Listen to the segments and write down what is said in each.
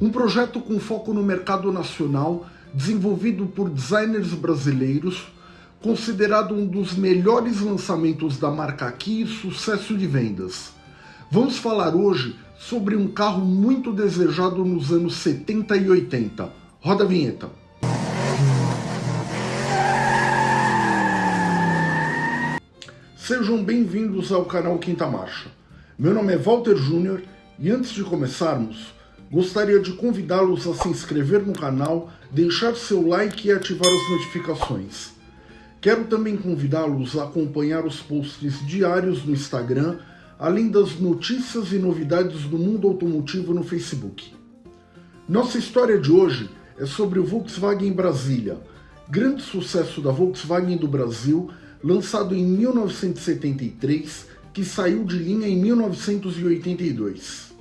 um projeto com foco no mercado nacional, desenvolvido por designers brasileiros, considerado um dos melhores lançamentos da marca aqui e sucesso de vendas. Vamos falar hoje sobre um carro muito desejado nos anos 70 e 80. Roda a vinheta. Sejam bem-vindos ao canal Quinta Marcha. Meu nome é Walter Júnior e antes de começarmos, gostaria de convidá-los a se inscrever no canal, deixar seu like e ativar as notificações. Quero também convidá-los a acompanhar os posts diários no Instagram, além das notícias e novidades do mundo automotivo no Facebook. Nossa história de hoje é sobre o Volkswagen Brasília, grande sucesso da Volkswagen do Brasil, lançado em 1973, que saiu de linha em 1982.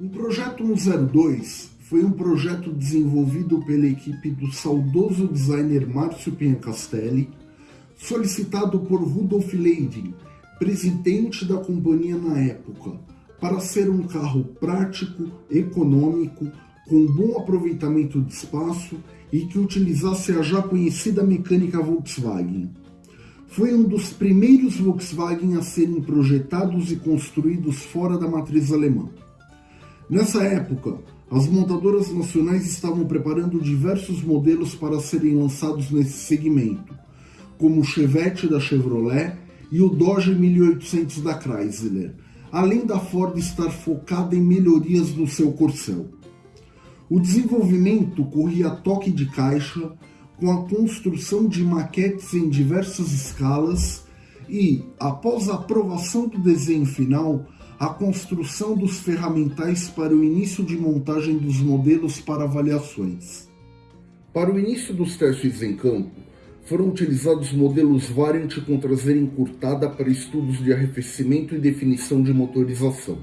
O Projeto 102 foi um projeto desenvolvido pela equipe do saudoso designer Márcio Pinhacastelli, solicitado por Rudolf Leiding, presidente da companhia na época, para ser um carro prático, econômico, com bom aproveitamento de espaço e que utilizasse a já conhecida mecânica Volkswagen foi um dos primeiros Volkswagen a serem projetados e construídos fora da matriz alemã. Nessa época, as montadoras nacionais estavam preparando diversos modelos para serem lançados nesse segmento, como o Chevette da Chevrolet e o Dodge 1800 da Chrysler, além da Ford estar focada em melhorias no seu corcel. O desenvolvimento corria a toque de caixa, com a construção de maquetes em diversas escalas e, após a aprovação do desenho final, a construção dos ferramentais para o início de montagem dos modelos para avaliações. Para o início dos testes em campo, foram utilizados modelos Variant com traseira encurtada para estudos de arrefecimento e definição de motorização.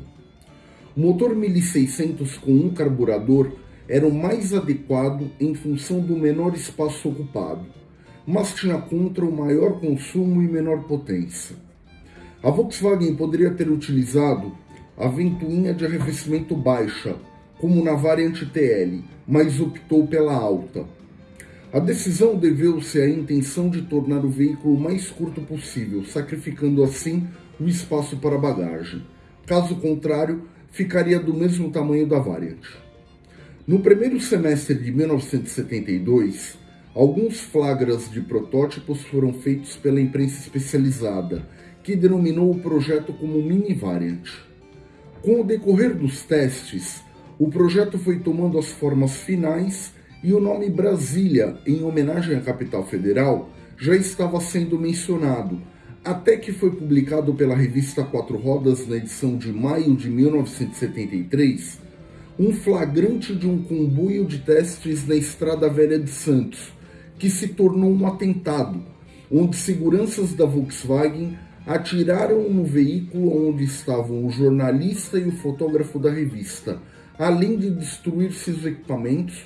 O motor 1600 com um carburador era o mais adequado em função do menor espaço ocupado, mas tinha contra o maior consumo e menor potência. A Volkswagen poderia ter utilizado a ventoinha de arrefecimento baixa, como na variante TL, mas optou pela alta. A decisão deveu-se à intenção de tornar o veículo o mais curto possível, sacrificando assim o espaço para bagagem. Caso contrário, ficaria do mesmo tamanho da Variant. No primeiro semestre de 1972, alguns flagras de protótipos foram feitos pela imprensa especializada, que denominou o projeto como Mini Variant. Com o decorrer dos testes, o projeto foi tomando as formas finais e o nome Brasília, em homenagem à capital federal, já estava sendo mencionado, até que foi publicado pela revista Quatro Rodas na edição de maio de 1973 um flagrante de um comboio de testes na Estrada Velha de Santos, que se tornou um atentado, onde seguranças da Volkswagen atiraram no veículo onde estavam o jornalista e o fotógrafo da revista, além de destruir seus equipamentos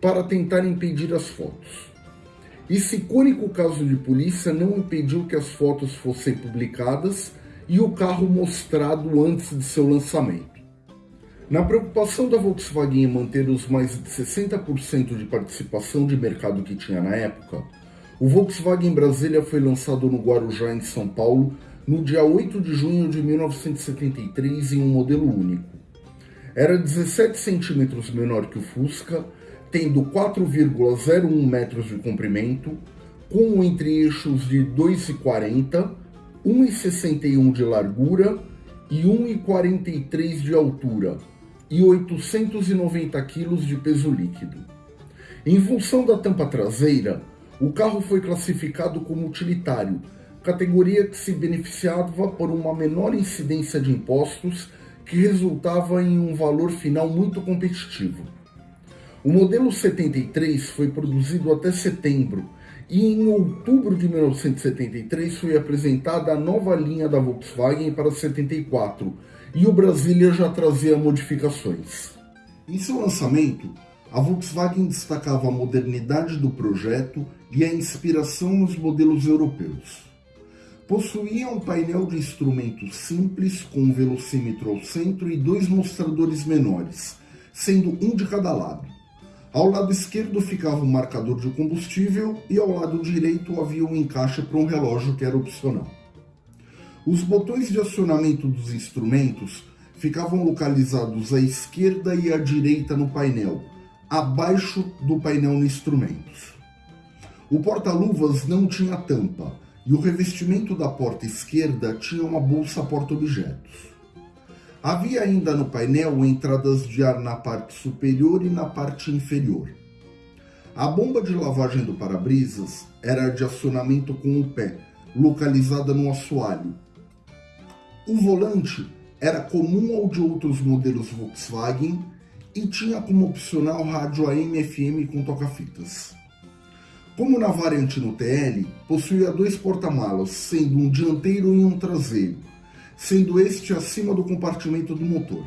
para tentar impedir as fotos. Esse icônico caso de polícia não impediu que as fotos fossem publicadas e o carro mostrado antes de seu lançamento. Na preocupação da Volkswagen em manter os mais de 60% de participação de mercado que tinha na época, o Volkswagen Brasília foi lançado no Guarujá, em São Paulo, no dia 8 de junho de 1973 em um modelo único. Era 17 centímetros menor que o Fusca, tendo 4,01 metros de comprimento, com entre-eixos de 2,40, 1,61 de largura e 1,43 de altura, e 890 kg de peso líquido. Em função da tampa traseira, o carro foi classificado como utilitário, categoria que se beneficiava por uma menor incidência de impostos que resultava em um valor final muito competitivo. O modelo 73 foi produzido até setembro e em outubro de 1973 foi apresentada a nova linha da Volkswagen para 74, e o Brasília já trazia modificações. Em seu lançamento, a Volkswagen destacava a modernidade do projeto e a inspiração nos modelos europeus. Possuía um painel de instrumentos simples com um velocímetro ao centro e dois mostradores menores, sendo um de cada lado. Ao lado esquerdo ficava um marcador de combustível e ao lado direito havia um encaixe para um relógio que era opcional. Os botões de acionamento dos instrumentos ficavam localizados à esquerda e à direita no painel, abaixo do painel no instrumentos. O porta-luvas não tinha tampa e o revestimento da porta esquerda tinha uma bolsa porta-objetos. Havia ainda no painel entradas de ar na parte superior e na parte inferior. A bomba de lavagem do para-brisas era de acionamento com o pé, localizada no assoalho. O volante era comum ao de outros modelos Volkswagen e tinha como opcional rádio AM/FM com toca-fitas. Como na variante no TL, possuía dois porta-malas, sendo um dianteiro e um traseiro, sendo este acima do compartimento do motor.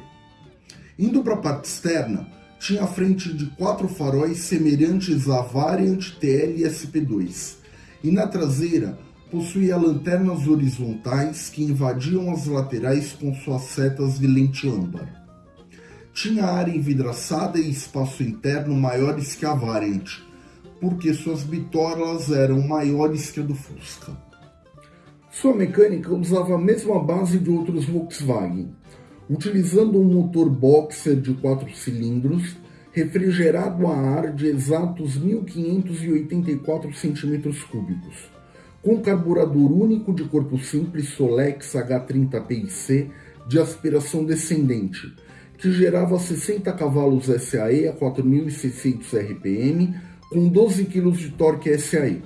Indo para a parte externa, tinha a frente de quatro faróis semelhantes à variante TL SP2, e na traseira possuía lanternas horizontais que invadiam as laterais com suas setas de lente âmbar. Tinha área envidraçada e espaço interno maiores que a variante, porque suas bitolas eram maiores que a do Fusca. Sua mecânica usava a mesma base de outros Volkswagen, utilizando um motor boxer de 4 cilindros, refrigerado a ar de exatos 1584 cm3, com carburador único de corpo simples Solex H30PIC de aspiração descendente, que gerava 60 cavalos SAE a 4.600 RPM com 12 kg de torque SAE.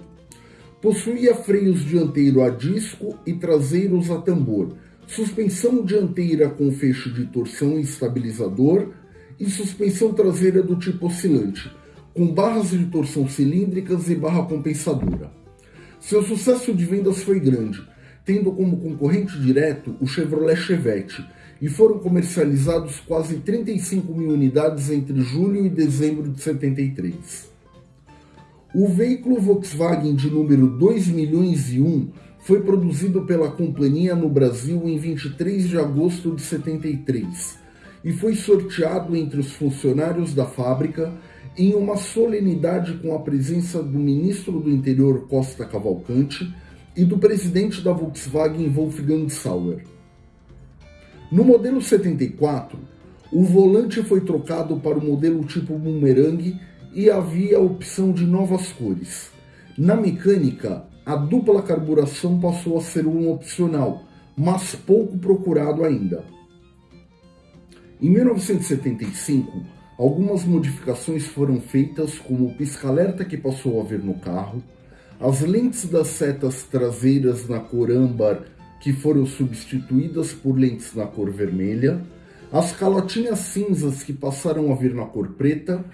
Possuía freios dianteiro a disco e traseiros a tambor, suspensão dianteira com feixe de torção e estabilizador e suspensão traseira do tipo oscilante, com barras de torção cilíndricas e barra compensadora. Seu sucesso de vendas foi grande, tendo como concorrente direto o Chevrolet Chevette, e foram comercializados quase 35 mil unidades entre julho e dezembro de 73. O veículo Volkswagen de número 2 milhões e 1 foi produzido pela companhia no Brasil em 23 de agosto de 73 e foi sorteado entre os funcionários da fábrica em uma solenidade com a presença do ministro do Interior Costa Cavalcante e do presidente da Volkswagen Wolfgang Sauer. No modelo 74, o volante foi trocado para o modelo tipo Boomerang e havia a opção de novas cores. Na mecânica, a dupla carburação passou a ser um opcional, mas pouco procurado ainda. Em 1975, algumas modificações foram feitas, como o pisca-alerta que passou a vir no carro, as lentes das setas traseiras na cor âmbar que foram substituídas por lentes na cor vermelha, as calotinhas cinzas que passaram a vir na cor preta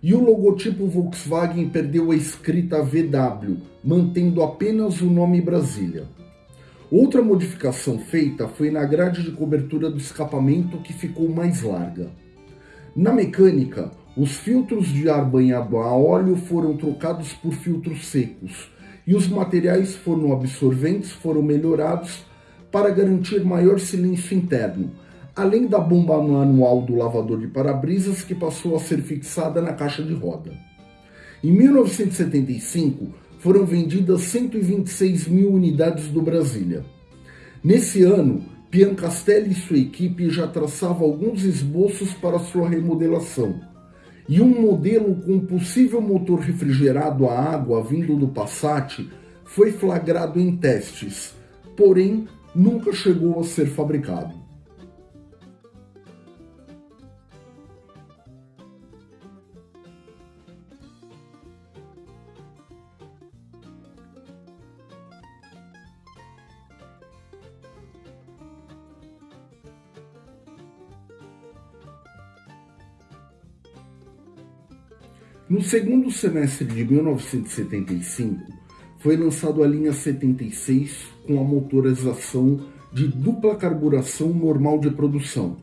e o logotipo Volkswagen perdeu a escrita VW, mantendo apenas o nome Brasília. Outra modificação feita foi na grade de cobertura do escapamento que ficou mais larga. Na mecânica, os filtros de ar banhado a óleo foram trocados por filtros secos e os materiais foram absorventes foram melhorados para garantir maior silêncio interno, além da bomba manual do lavador de para-brisas que passou a ser fixada na caixa de roda. Em 1975, foram vendidas 126 mil unidades do Brasília. Nesse ano, Piancastelli e sua equipe já traçavam alguns esboços para sua remodelação, e um modelo com possível motor refrigerado a água vindo do Passat foi flagrado em testes, porém nunca chegou a ser fabricado. No segundo semestre de 1975, foi lançado a linha 76 com a motorização de dupla carburação normal de produção,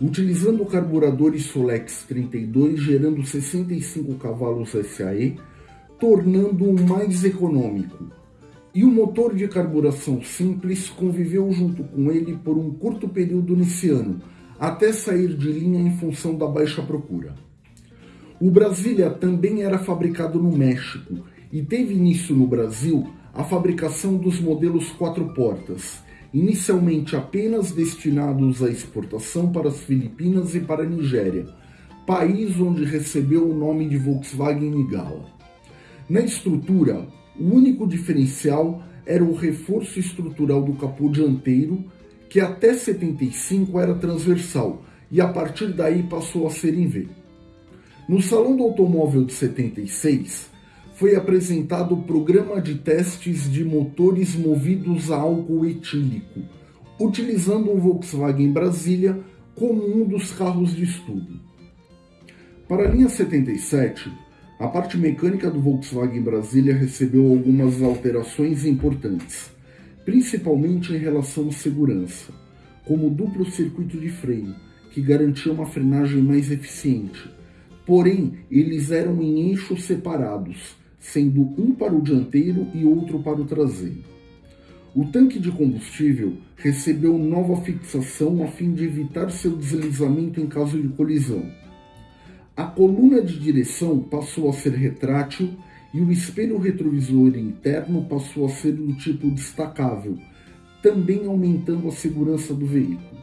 utilizando carburadores Solex 32 gerando 65 cavalos SAE, tornando-o mais econômico. E o motor de carburação simples conviveu junto com ele por um curto período nesse ano, até sair de linha em função da baixa procura. O Brasília também era fabricado no México e teve início no Brasil a fabricação dos modelos quatro portas, inicialmente apenas destinados à exportação para as Filipinas e para a Nigéria, país onde recebeu o nome de Volkswagen Nigala. Na estrutura, o único diferencial era o reforço estrutural do capô dianteiro, que até 75 era transversal e a partir daí passou a ser em V. No Salão do Automóvel de 76, foi apresentado o programa de testes de motores movidos a álcool etílico, utilizando o Volkswagen Brasília como um dos carros de estudo. Para a linha 77, a parte mecânica do Volkswagen Brasília recebeu algumas alterações importantes, principalmente em relação à segurança, como o duplo circuito de freio, que garantia uma frenagem mais eficiente, Porém, eles eram em eixos separados, sendo um para o dianteiro e outro para o traseiro. O tanque de combustível recebeu nova fixação a fim de evitar seu deslizamento em caso de colisão. A coluna de direção passou a ser retrátil e o espelho retrovisor interno passou a ser do tipo destacável, também aumentando a segurança do veículo.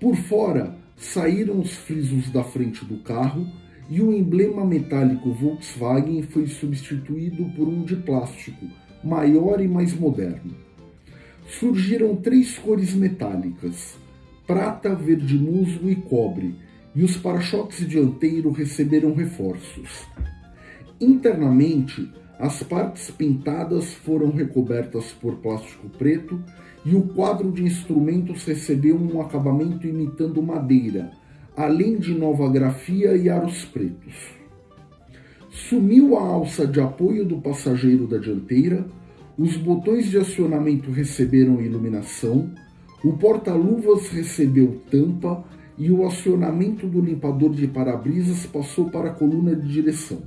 Por fora, saíram os frisos da frente do carro e o emblema metálico Volkswagen foi substituído por um de plástico, maior e mais moderno. Surgiram três cores metálicas, prata, verde musgo e cobre, e os para-choques dianteiro receberam reforços. Internamente, as partes pintadas foram recobertas por plástico preto e o quadro de instrumentos recebeu um acabamento imitando madeira, além de nova grafia e aros pretos. Sumiu a alça de apoio do passageiro da dianteira, os botões de acionamento receberam iluminação, o porta-luvas recebeu tampa e o acionamento do limpador de para-brisas passou para a coluna de direção.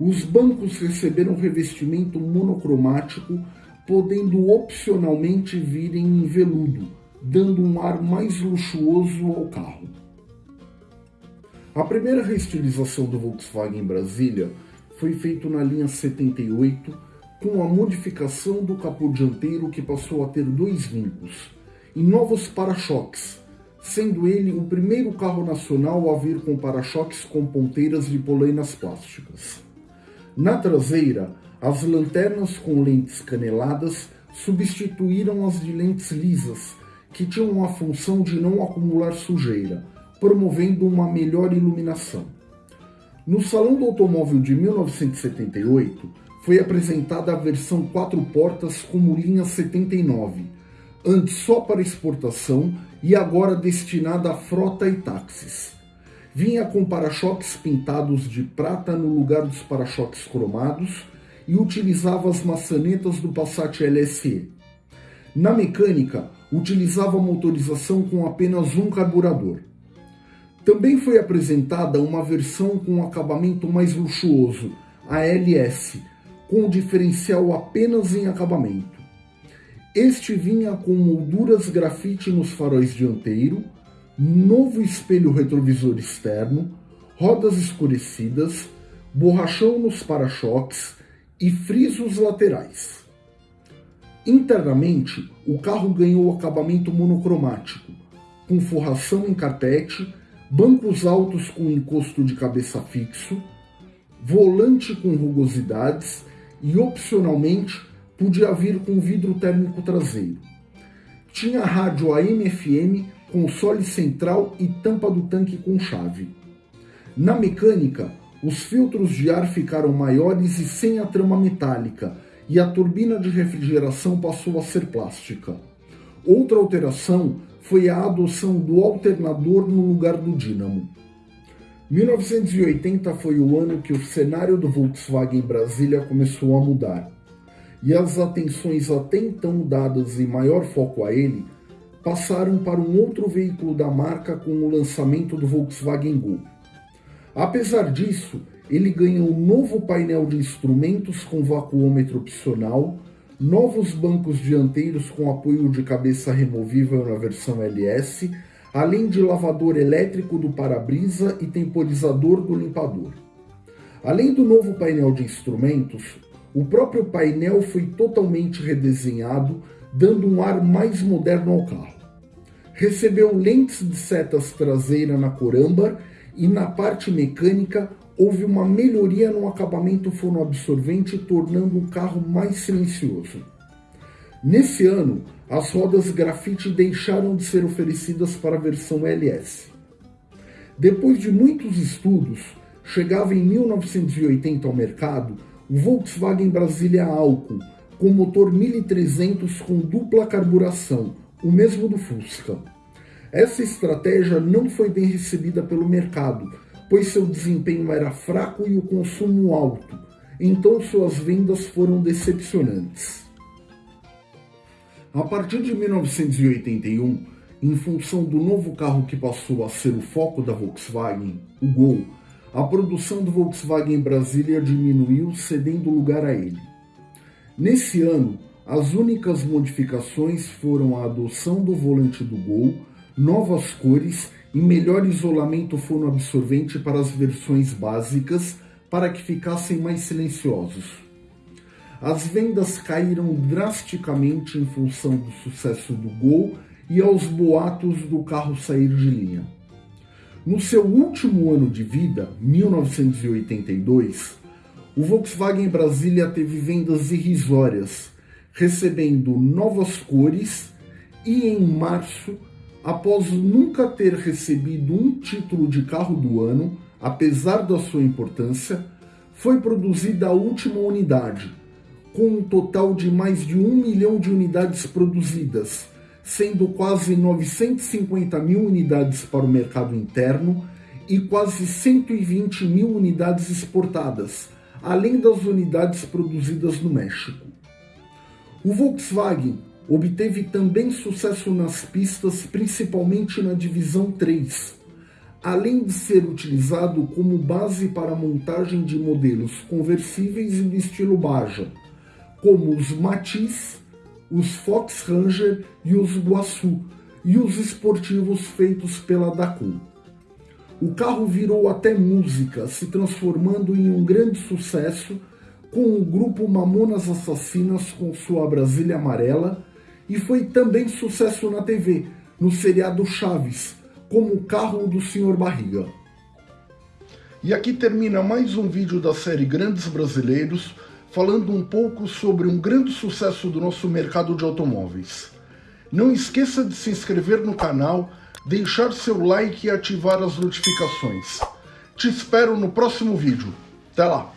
Os bancos receberam revestimento monocromático podendo opcionalmente virem em veludo, dando um ar mais luxuoso ao carro. A primeira reestilização do Volkswagen Brasília foi feita na linha 78, com a modificação do capô dianteiro que passou a ter dois vincos, e novos para-choques, sendo ele o primeiro carro nacional a vir com para-choques com ponteiras de polainas plásticas. Na traseira, as lanternas com lentes caneladas substituíram as de lentes lisas, que tinham a função de não acumular sujeira, promovendo uma melhor iluminação. No Salão do Automóvel de 1978, foi apresentada a versão quatro portas como linha 79, antes só para exportação e agora destinada a frota e táxis. Vinha com para-choques pintados de prata no lugar dos para-choques cromados e utilizava as maçanetas do Passat LSE. Na mecânica, utilizava motorização com apenas um carburador. Também foi apresentada uma versão com acabamento mais luxuoso, a LS, com diferencial apenas em acabamento. Este vinha com molduras grafite nos faróis dianteiro, novo espelho retrovisor externo, rodas escurecidas, borrachão nos para-choques, e frisos laterais. Internamente, o carro ganhou acabamento monocromático, com forração em carpete, bancos altos com encosto de cabeça fixo, volante com rugosidades e, opcionalmente, podia vir com vidro térmico traseiro. Tinha rádio AM-FM, console central e tampa do tanque com chave. Na mecânica, os filtros de ar ficaram maiores e sem a trama metálica, e a turbina de refrigeração passou a ser plástica. Outra alteração foi a adoção do alternador no lugar do dínamo. 1980 foi o ano que o cenário do Volkswagen Brasília começou a mudar, e as atenções até então dadas em maior foco a ele passaram para um outro veículo da marca com o lançamento do Volkswagen Gol. Apesar disso, ele ganhou um novo painel de instrumentos com vacuômetro opcional, novos bancos dianteiros com apoio de cabeça removível na versão LS, além de lavador elétrico do para-brisa e temporizador do limpador. Além do novo painel de instrumentos, o próprio painel foi totalmente redesenhado, dando um ar mais moderno ao carro. Recebeu lentes de setas traseira na cor âmbar e na parte mecânica houve uma melhoria no acabamento fonoabsorvente, tornando o carro mais silencioso. Nesse ano, as rodas grafite deixaram de ser oferecidas para a versão LS. Depois de muitos estudos, chegava em 1980 ao mercado o Volkswagen Brasilia Alco, com motor 1300 com dupla carburação, o mesmo do Fusca. Essa estratégia não foi bem recebida pelo mercado, pois seu desempenho era fraco e o consumo alto, então suas vendas foram decepcionantes. A partir de 1981, em função do novo carro que passou a ser o foco da Volkswagen, o Gol, a produção do Volkswagen Brasília diminuiu, cedendo lugar a ele. Nesse ano, as únicas modificações foram a adoção do volante do Gol, novas cores e melhor isolamento fonoabsorvente para as versões básicas para que ficassem mais silenciosos. As vendas caíram drasticamente em função do sucesso do Gol e aos boatos do carro sair de linha. No seu último ano de vida, 1982, o Volkswagen Brasília teve vendas irrisórias, recebendo novas cores e em março após nunca ter recebido um título de carro do ano, apesar da sua importância, foi produzida a última unidade, com um total de mais de um milhão de unidades produzidas, sendo quase 950 mil unidades para o mercado interno e quase 120 mil unidades exportadas, além das unidades produzidas no México. O Volkswagen Obteve também sucesso nas pistas, principalmente na divisão 3, além de ser utilizado como base para a montagem de modelos conversíveis do estilo Baja, como os Matiz, os Fox Ranger e os Guaçu, e os esportivos feitos pela Dacon. O carro virou até música, se transformando em um grande sucesso com o grupo Mamonas Assassinas com sua Brasília Amarela e foi também sucesso na TV, no seriado Chaves, como o carro do Sr. Barriga. E aqui termina mais um vídeo da série Grandes Brasileiros, falando um pouco sobre um grande sucesso do nosso mercado de automóveis. Não esqueça de se inscrever no canal, deixar seu like e ativar as notificações. Te espero no próximo vídeo. Até lá!